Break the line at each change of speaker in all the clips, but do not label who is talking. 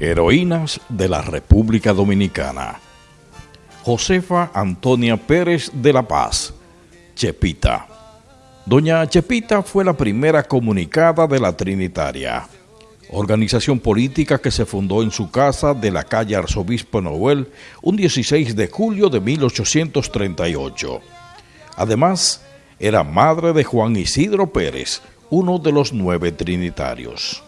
Heroínas de la República Dominicana. Josefa Antonia Pérez de la Paz, Chepita. Doña Chepita fue la primera comunicada de la Trinitaria, organización política que se fundó en su casa de la calle Arzobispo Noel un 16 de julio de 1838. Además, era madre de Juan Isidro Pérez, uno de los nueve trinitarios.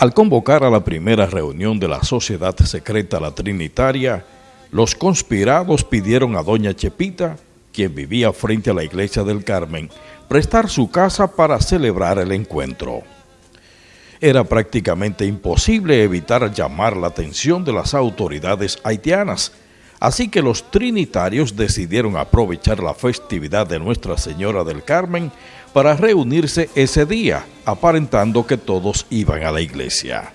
Al convocar a la primera reunión de la Sociedad Secreta La Trinitaria, los conspirados pidieron a doña Chepita, quien vivía frente a la iglesia del Carmen, prestar su casa para celebrar el encuentro. Era prácticamente imposible evitar llamar la atención de las autoridades haitianas, Así que los trinitarios decidieron aprovechar la festividad de Nuestra Señora del Carmen para reunirse ese día, aparentando que todos iban a la iglesia.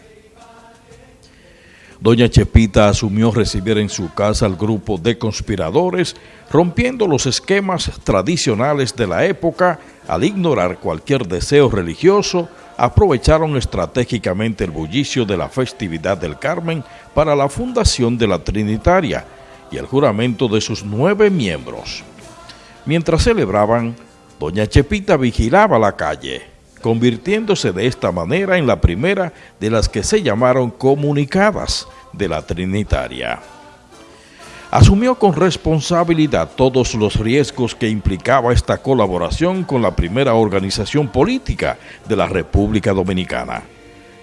Doña Chepita asumió recibir en su casa al grupo de conspiradores, rompiendo los esquemas tradicionales de la época al ignorar cualquier deseo religioso, aprovecharon estratégicamente el bullicio de la festividad del Carmen para la fundación de la Trinitaria, y el juramento de sus nueve miembros. Mientras celebraban, doña Chepita vigilaba la calle, convirtiéndose de esta manera en la primera de las que se llamaron comunicadas de la Trinitaria. Asumió con responsabilidad todos los riesgos que implicaba esta colaboración con la primera organización política de la República Dominicana,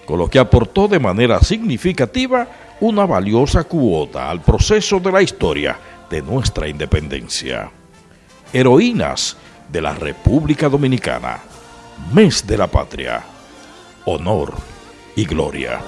con lo que aportó de manera significativa una valiosa cuota al proceso de la historia de nuestra independencia. Heroínas de la República Dominicana, mes de la patria, honor y gloria.